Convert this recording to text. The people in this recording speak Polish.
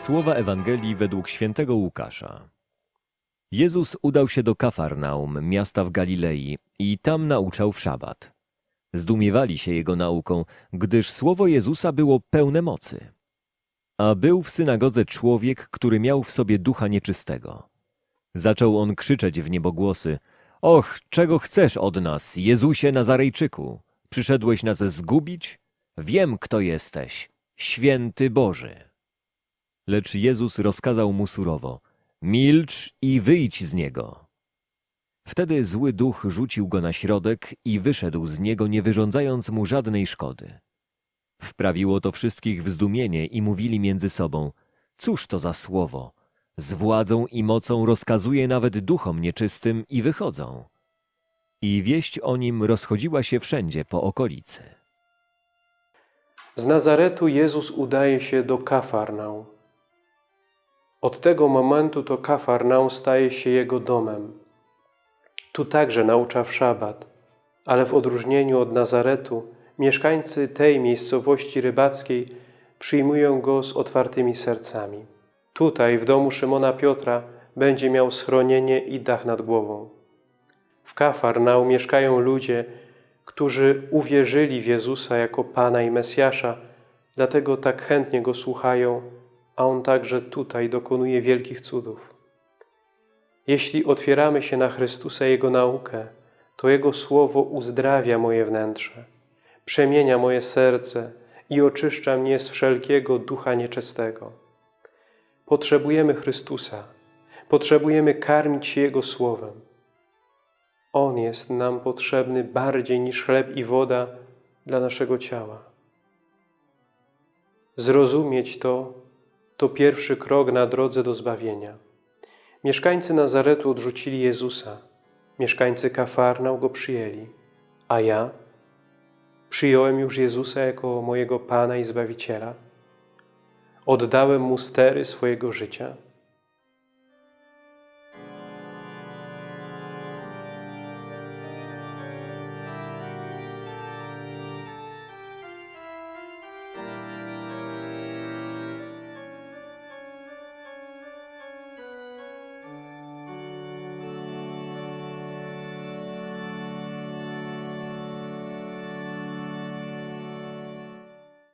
Słowa Ewangelii według świętego Łukasza. Jezus udał się do Kafarnaum, miasta w Galilei, i tam nauczał w szabat. Zdumiewali się jego nauką, gdyż słowo Jezusa było pełne mocy. A był w synagodze człowiek, który miał w sobie ducha nieczystego. Zaczął on krzyczeć w niebogłosy: Och, czego chcesz od nas, Jezusie Nazarejczyku? Przyszedłeś nas zgubić? Wiem, kto jesteś, święty Boży. Lecz Jezus rozkazał mu surowo: Milcz i wyjdź z niego. Wtedy zły duch rzucił go na środek i wyszedł z niego, nie wyrządzając mu żadnej szkody. Wprawiło to wszystkich w zdumienie i mówili między sobą: Cóż to za słowo? Z władzą i mocą rozkazuje nawet duchom nieczystym i wychodzą. I wieść o nim rozchodziła się wszędzie po okolicy. Z Nazaretu Jezus udaje się do Kafarnaum. Od tego momentu to Kafarnaum staje się Jego domem. Tu także naucza w szabat, ale w odróżnieniu od Nazaretu mieszkańcy tej miejscowości rybackiej przyjmują Go z otwartymi sercami. Tutaj, w domu Szymona Piotra, będzie miał schronienie i dach nad głową. W Kafarnaum mieszkają ludzie, którzy uwierzyli w Jezusa jako Pana i Mesjasza, dlatego tak chętnie Go słuchają, a On także tutaj dokonuje wielkich cudów. Jeśli otwieramy się na Chrystusa i Jego naukę, to Jego Słowo uzdrawia moje wnętrze, przemienia moje serce i oczyszcza mnie z wszelkiego ducha nieczystego. Potrzebujemy Chrystusa, potrzebujemy karmić się Jego Słowem. On jest nam potrzebny bardziej niż chleb i woda dla naszego ciała. Zrozumieć to, to pierwszy krok na drodze do zbawienia. Mieszkańcy Nazaretu odrzucili Jezusa, mieszkańcy Kafarnał Go przyjęli, a ja przyjąłem już Jezusa jako mojego Pana i Zbawiciela. Oddałem Mu stery swojego życia –